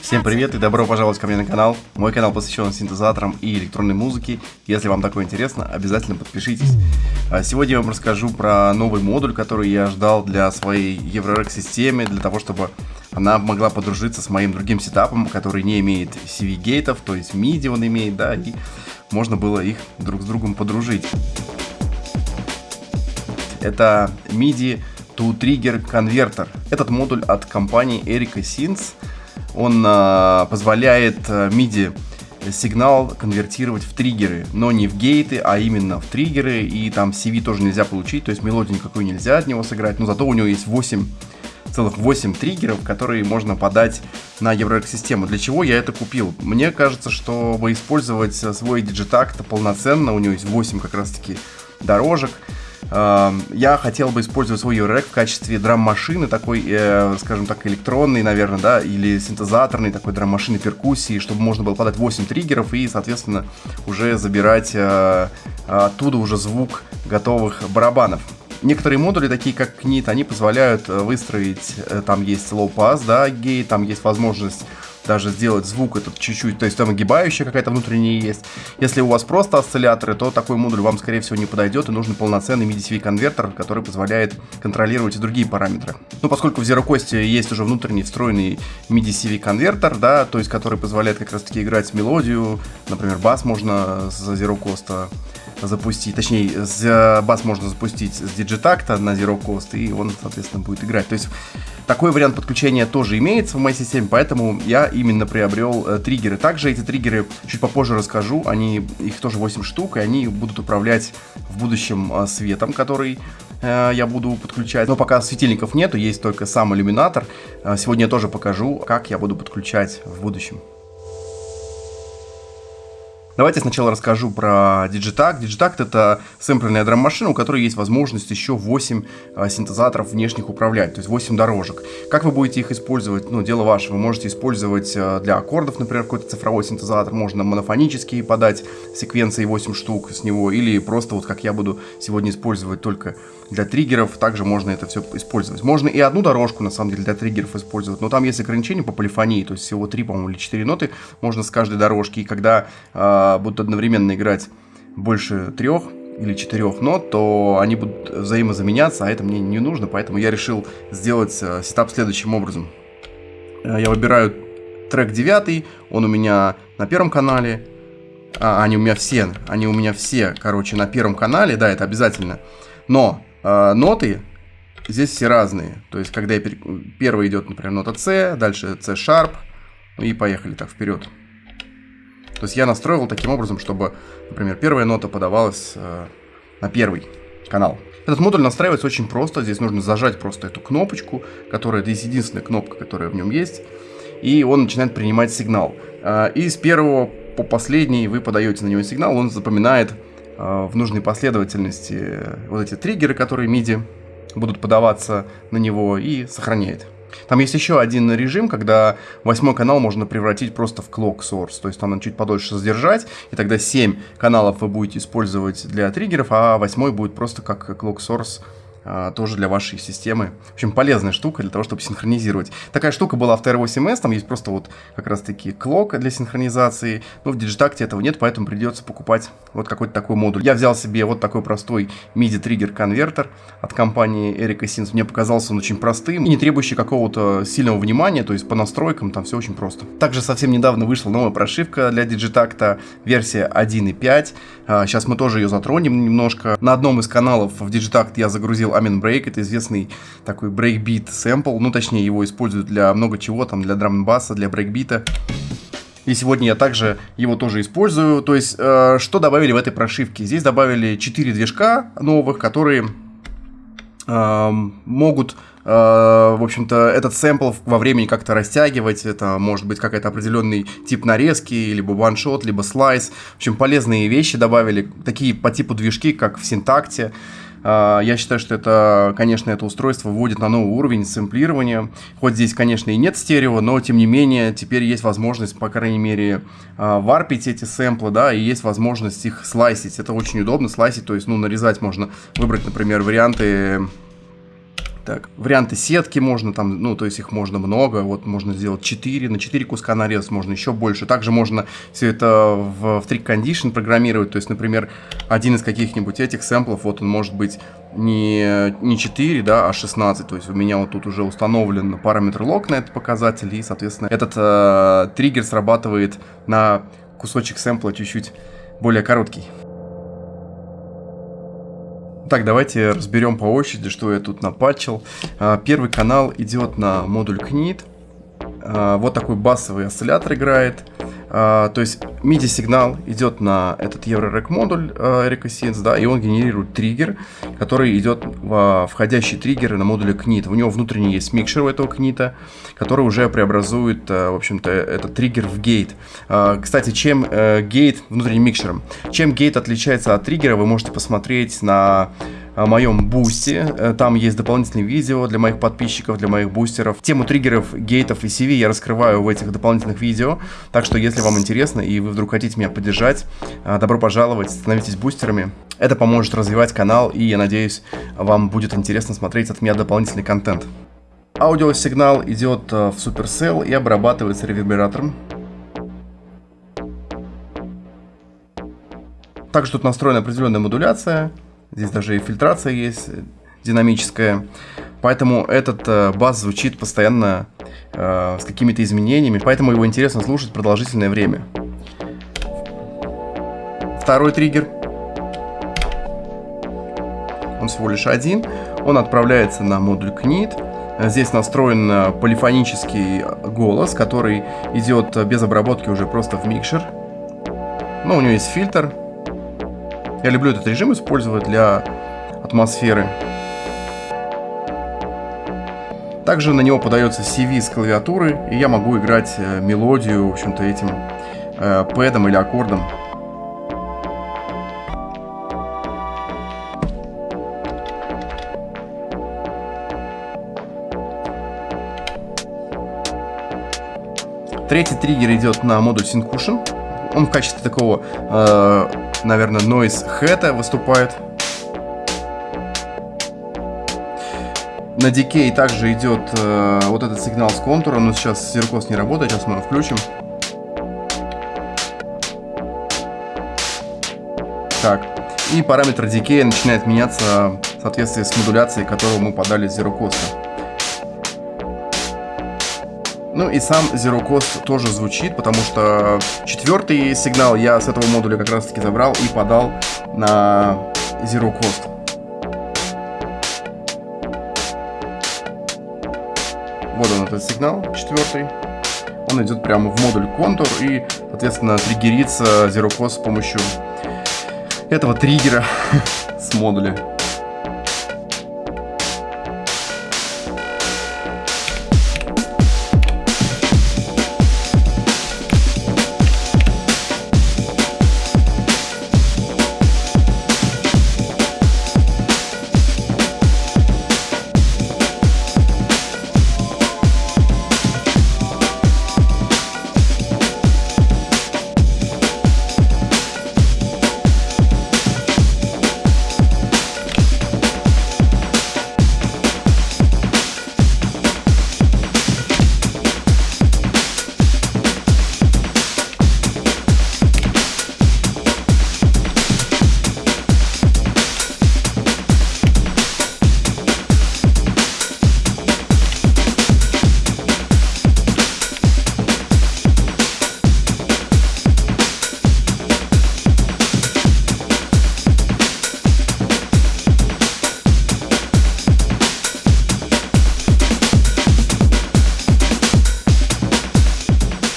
Всем привет и добро пожаловать ко мне на канал. Мой канал посвящен синтезаторам и электронной музыке. Если вам такое интересно, обязательно подпишитесь. А Сегодня я вам расскажу про новый модуль, который я ждал для своей Eurorack системы, для того, чтобы она могла подружиться с моим другим сетапом, который не имеет CV-гейтов, то есть MIDI он имеет, да, и можно было их друг с другом подружить. Это MIDI to Trigger Converter. Этот модуль от компании Erika Synths. Он э, позволяет э, MIDI сигнал конвертировать в триггеры, но не в гейты, а именно в триггеры, и там CV тоже нельзя получить, то есть мелодию никакую нельзя от него сыграть, но зато у него есть 8 целых 8 триггеров, которые можно подать на Eurorack систему. Для чего я это купил? Мне кажется, чтобы использовать свой Digitact полноценно, у него есть 8 как раз таки дорожек, я хотел бы использовать свой Eurorack в качестве драм-машины, такой, э, скажем так, электронный, наверное, да, или синтезаторный такой драм-машины перкуссии, чтобы можно было подать 8 триггеров и, соответственно, уже забирать э, оттуда уже звук готовых барабанов. Некоторые модули, такие как KNIT, они позволяют э, выстроить, там есть low pass, да, гей, там есть возможность даже сделать звук этот чуть-чуть, то есть там огибающая какая-то внутренняя есть. Если у вас просто осцилляторы, то такой модуль вам, скорее всего, не подойдет, и нужен полноценный MIDI-CV конвертер, который позволяет контролировать и другие параметры. Ну, поскольку в Zero Cost есть уже внутренний встроенный MIDI-CV конвертер, да, то есть который позволяет как раз-таки играть мелодию, например, бас можно с Zero Cost запустить, точнее, с бас можно запустить с Digitact на Zero Cost, и он, соответственно, будет играть. То есть такой вариант подключения тоже имеется в моей системе, поэтому я именно приобрел э, триггеры. Также эти триггеры чуть попозже расскажу, они, их тоже 8 штук, и они будут управлять в будущем э, светом, который э, я буду подключать. Но пока светильников нету, есть только сам иллюминатор. Э, сегодня я тоже покажу, как я буду подключать в будущем. Давайте сначала расскажу про Digitact. Digitact это сэмпленная драм-машина, у которой есть возможность еще 8 а, синтезаторов внешних управлять, то есть 8 дорожек. Как вы будете их использовать? Ну, дело ваше. Вы можете использовать а, для аккордов, например, какой-то цифровой синтезатор, можно монофонический подать секвенции 8 штук с него, или просто вот как я буду сегодня использовать только для триггеров, также можно это все использовать. Можно и одну дорожку, на самом деле, для триггеров использовать, но там есть ограничения по полифонии, то есть всего 3, по-моему, или 4 ноты можно с каждой дорожки, и когда э, будут одновременно играть больше трех или четырех нот, то они будут взаимозаменяться, а это мне не нужно, поэтому я решил сделать э, сетап следующим образом. Э, я выбираю трек 9, он у меня на первом канале, а, они у меня все, они у меня все, короче, на первом канале, да, это обязательно. Но э, ноты здесь все разные. То есть, когда я пер... первый идет, например, нота C, дальше C sharp, ну и поехали так вперед. То есть я настроил таким образом, чтобы, например, первая нота подавалась э, на первый канал. Этот модуль настраивается очень просто. Здесь нужно зажать просто эту кнопочку, которая здесь единственная кнопка, которая в нем есть. И он начинает принимать сигнал. Э, и с первого по последний вы подаете на него сигнал, он запоминает в нужной последовательности э, вот эти триггеры, которые MIDI будут подаваться на него и сохраняет. Там есть еще один режим, когда восьмой канал можно превратить просто в clock source, то есть там надо чуть подольше задержать, и тогда 7 каналов вы будете использовать для триггеров, а восьмой будет просто как clock source тоже для вашей системы. В общем, полезная штука для того, чтобы синхронизировать. Такая штука была в TR8S, там есть просто вот как раз-таки клок для синхронизации, но в Digitact этого нет, поэтому придется покупать вот какой-то такой модуль. Я взял себе вот такой простой MIDI триггер конвертер от компании Erika Sins. Мне показался он очень простым и не требующий какого-то сильного внимания, то есть по настройкам там все очень просто. Также совсем недавно вышла новая прошивка для Digitact, версия 1.5. Сейчас а, мы тоже ее затронем немножко. На одном из каналов в Digitakt я загрузил Amen Break, это известный такой брейкбит сэмпл, ну точнее его используют для много чего, там для драм-баса, для брейкбита. И сегодня я также его тоже использую. То есть, э, что добавили в этой прошивке? Здесь добавили 4 движка новых, которые могут, э, в общем-то, этот сэмпл во времени как-то растягивать. Это может быть какой-то определенный тип нарезки, либо one-shot, либо slice. В общем, полезные вещи добавили, такие по типу движки, как в Syntakt е. А, я считаю, что это, конечно, это устройство вводит на новый уровень сэмплирования. Хоть здесь, конечно, и нет стерео, но тем не менее теперь есть возможность, по крайней мере, а, варпить эти сэмплы, да, и есть возможность их слайсить. Это очень удобно, слайсить, то есть, ну, нарезать можно, выбрать, например, варианты Так, варианты сетки можно там, ну, то есть их можно много, вот можно сделать 4, на 4 куска нарезать, можно еще больше. Также можно все это в, в trick condition программировать, то есть, например, один из каких-нибудь этих сэмплов, вот он может быть не, не 4, да, а 16, то есть у меня вот тут уже установлен параметр лог на этот показатель, и, соответственно, этот э, триггер срабатывает на кусочек сэмпла чуть-чуть более короткий. Так, давайте разберем по очереди, что я тут напатчил. А, первый канал идет на модуль KNIT. А, вот такой басовый осциллятор играет. А, то есть MIDI сигнал идет на этот EuroRec модуль uh, EricaSense, да, и он генерирует триггер, который идет в входящий триггер на модуле KNIT. У него внутренний есть микшер у этого KNIT, который уже преобразует, в общем-то, этот триггер в гейт. Кстати, чем э, гейт внутренним микшером? Чем гейт отличается от триггера, вы можете посмотреть на моем бусте. Э, там есть дополнительные видео для моих подписчиков, для моих бустеров. Тему триггеров, гейтов и CV я раскрываю в этих дополнительных видео. Так что, если вам интересно и вы вдруг хотите меня поддержать, э, добро пожаловать, становитесь бустерами. Это поможет развивать канал, и я надеюсь, вам будет интересно смотреть от меня дополнительный контент. Аудиосигнал идет э, в Supercell и обрабатывается ревербератором. Также тут настроена определенная модуляция. Здесь даже и фильтрация есть э, динамическая. Поэтому этот э, бас звучит постоянно э, с какими-то изменениями, поэтому его интересно слушать продолжительное время. Второй триггер. Он всего лишь один. Он отправляется на модуль KNIT. Здесь настроен э, полифонический голос, который идет без обработки уже просто в микшер. Но у него есть фильтр, я люблю этот режим использовать для атмосферы. Также на него подается CV с клавиатуры, и я могу играть э, мелодию, в общем-то, этим э, пэдом или аккордом. Третий триггер идет на модуль Syncushion. Он в качестве такого э, наверное, Noise Хэта выступает. На Decay также идет э, вот этот сигнал с контура, но сейчас Зеркос не работает, сейчас мы его включим. Так, и параметр Decay начинает меняться в соответствии с модуляцией, которую мы подали с Zero Ну и сам Zero Cost тоже звучит, потому что четвертый сигнал я с этого модуля как раз таки забрал и подал на Zero Cost. Вот он этот сигнал, четвертый. Он идет прямо в модуль контур и, соответственно, триггерится Zero Cost с помощью этого триггера с модуля.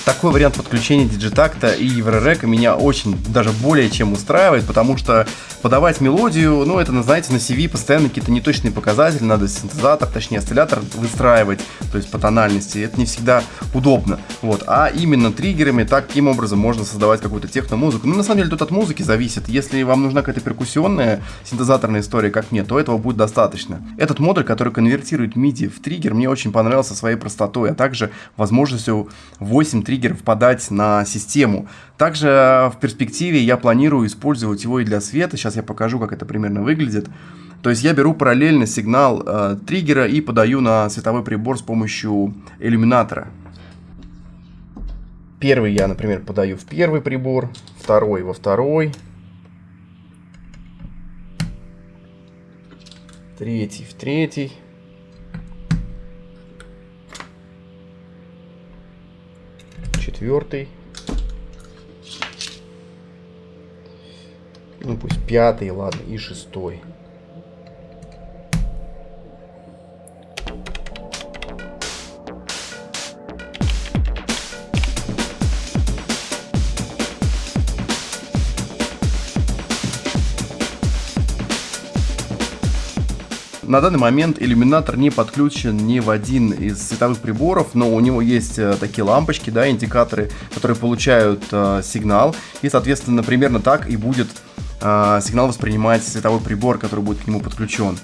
Такой вариант подключения диджитакта и Еврорека меня очень, даже более чем устраивает, потому что подавать мелодию, ну, это, знаете, на CV постоянно какие-то неточные показатели, надо синтезатор, точнее, осциллятор выстраивать, то есть по тональности, это не всегда удобно, вот, а именно триггерами таким образом можно создавать какую-то техно-музыку. Ну, на самом деле, тут от музыки зависит, если вам нужна какая-то перкуссионная синтезаторная история, как мне, то этого будет достаточно. Этот модуль, который конвертирует MIDI в триггер, мне очень понравился своей простотой, а также возможностью 8 триггеров впадать на систему. Также в перспективе я планирую использовать его и для света. Сейчас я покажу, как это примерно выглядит. То есть я беру параллельно сигнал э, триггера и подаю на световой прибор с помощью иллюминатора. Первый я, например, подаю в первый прибор, второй во второй, третий в третий. Четвертый. Ну пусть пятый, ладно, и шестой. На данный момент иллюминатор не подключен ни в один из световых приборов, но у него есть э, такие лампочки, да, индикаторы, которые получают э, сигнал, и, соответственно, примерно так и будет э, сигнал воспринимать световой прибор, который будет к нему подключен.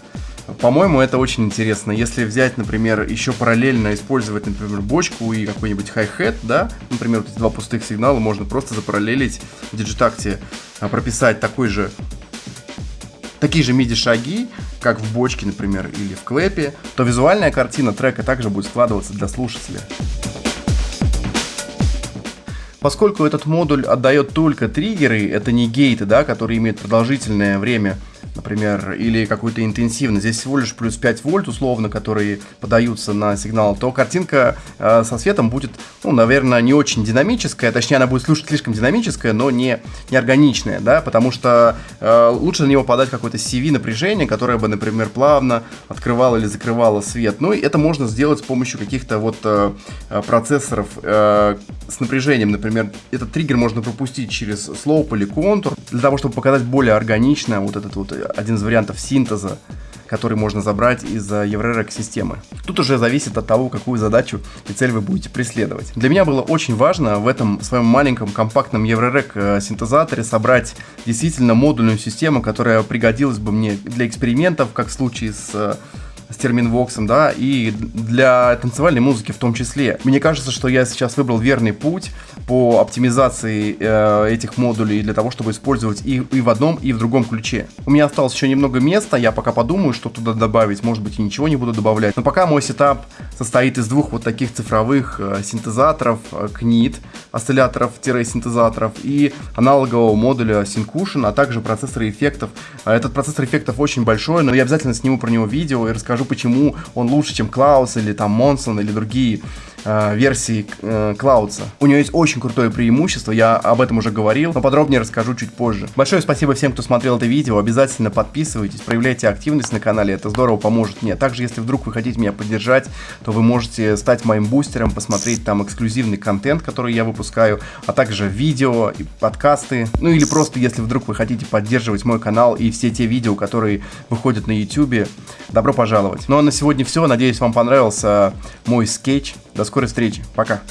По-моему, это очень интересно. Если взять, например, еще параллельно использовать, например, бочку и какой-нибудь хай-хет, да, например, вот эти два пустых сигнала можно просто запараллелить в Digitakt е, э, прописать такой же такие же MIDI-шаги, как в бочке, например, или в клэпе, то визуальная картина трека также будет складываться для слушателя. Поскольку этот модуль отдает только триггеры, это не гейты, да, которые имеют продолжительное время например, или какую-то интенсивность, здесь всего лишь плюс 5 вольт условно, которые подаются на сигнал, то картинка э, со светом будет, ну, наверное, не очень динамическая, точнее, она будет слишком динамическая, но не, не органичная, да, потому что э, лучше на него подать какое-то CV напряжение, которое бы, например, плавно открывало или закрывало свет. Ну, и это можно сделать с помощью каких-то вот э, процессоров э, с напряжением, например, этот триггер можно пропустить через слоуп или контур, для того, чтобы показать более органично вот этот вот один из вариантов синтеза, который можно забрать из Еврорек системы. Тут уже зависит от того, какую задачу и цель вы будете преследовать. Для меня было очень важно в этом своем маленьком компактном Еврорек э, синтезаторе собрать действительно модульную систему, которая пригодилась бы мне для экспериментов, как в случае с э, с терминвоксом, да, и для танцевальной музыки в том числе. Мне кажется, что я сейчас выбрал верный путь по оптимизации э, этих модулей для того, чтобы использовать и, и в одном, и в другом ключе. У меня осталось еще немного места, я пока подумаю, что туда добавить, может быть и ничего не буду добавлять. Но пока мой сетап состоит из двух вот таких цифровых э, синтезаторов, э, KNIT, осцилляторов-синтезаторов и аналогового модуля Syncussion, а также процессора эффектов. Э, этот процессор эффектов очень большой, но я обязательно сниму про него видео и расскажу, почему он лучше, чем Клаус или там Монсон или другие версии э, Клаудса. У нее есть очень крутое преимущество, я об этом уже говорил, но подробнее расскажу чуть позже. Большое спасибо всем, кто смотрел это видео, обязательно подписывайтесь, проявляйте активность на канале, это здорово поможет мне. Также, если вдруг вы хотите меня поддержать, то вы можете стать моим бустером, посмотреть там эксклюзивный контент, который я выпускаю, а также видео и подкасты, ну или просто, если вдруг вы хотите поддерживать мой канал и все те видео, которые выходят на YouTube, добро пожаловать. Ну а на сегодня все, надеюсь, вам понравился мой скетч. До скорой встречи. Пока.